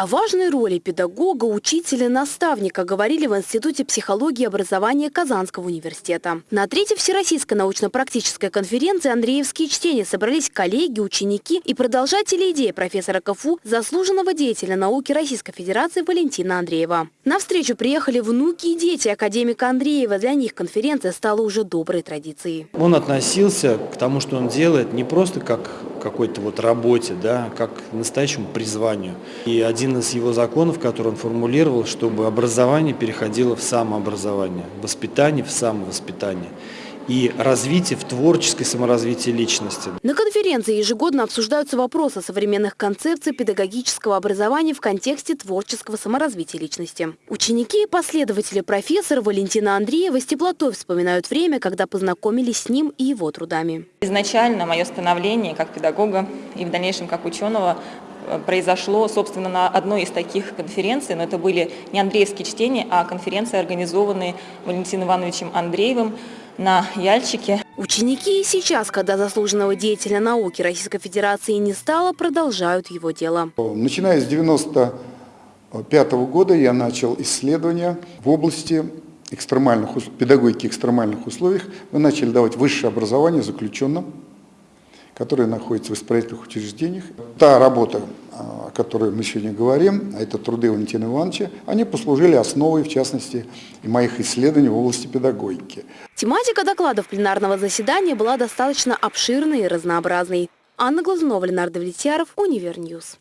О важной роли педагога, учителя, наставника говорили в Институте психологии и образования Казанского университета. На третьей Всероссийской научно-практической конференции «Андреевские чтения» собрались коллеги, ученики и продолжатели идеи профессора КФУ, заслуженного деятеля науки Российской Федерации Валентина Андреева. На встречу приехали внуки и дети академика Андреева. Для них конференция стала уже доброй традицией. Он относился к тому, что он делает, не просто как какой-то вот работе, да, как настоящему призванию. И один из его законов, который он формулировал, чтобы образование переходило в самообразование, воспитание в самовоспитание и развитие в творческой саморазвитии личности. На конференции ежегодно обсуждаются вопросы современных концепций педагогического образования в контексте творческого саморазвития личности. Ученики и последователи профессора Валентина Андреева с теплотой вспоминают время, когда познакомились с ним и его трудами. Изначально мое становление как педагога и в дальнейшем как ученого э, произошло, собственно, на одной из таких конференций, но это были не Андреевские чтения, а конференции, организованные Валентином Ивановичем Андреевым на Яльчике. Ученики и сейчас, когда заслуженного деятеля науки Российской Федерации не стало, продолжают его дело. Начиная с 95 года я начал исследования в области экстремальных, педагогики экстремальных условиях. Мы начали давать высшее образование заключенным, которые находятся в исправительных учреждениях. Та работа, о которой мы сегодня говорим, а это труды Валентина Ивановича, они послужили основой, в частности, и моих исследований в области педагогики. Тематика докладов пленарного заседания была достаточно обширной и разнообразной. Анна Глазунова, Ленардо Влетьяров, Univer News.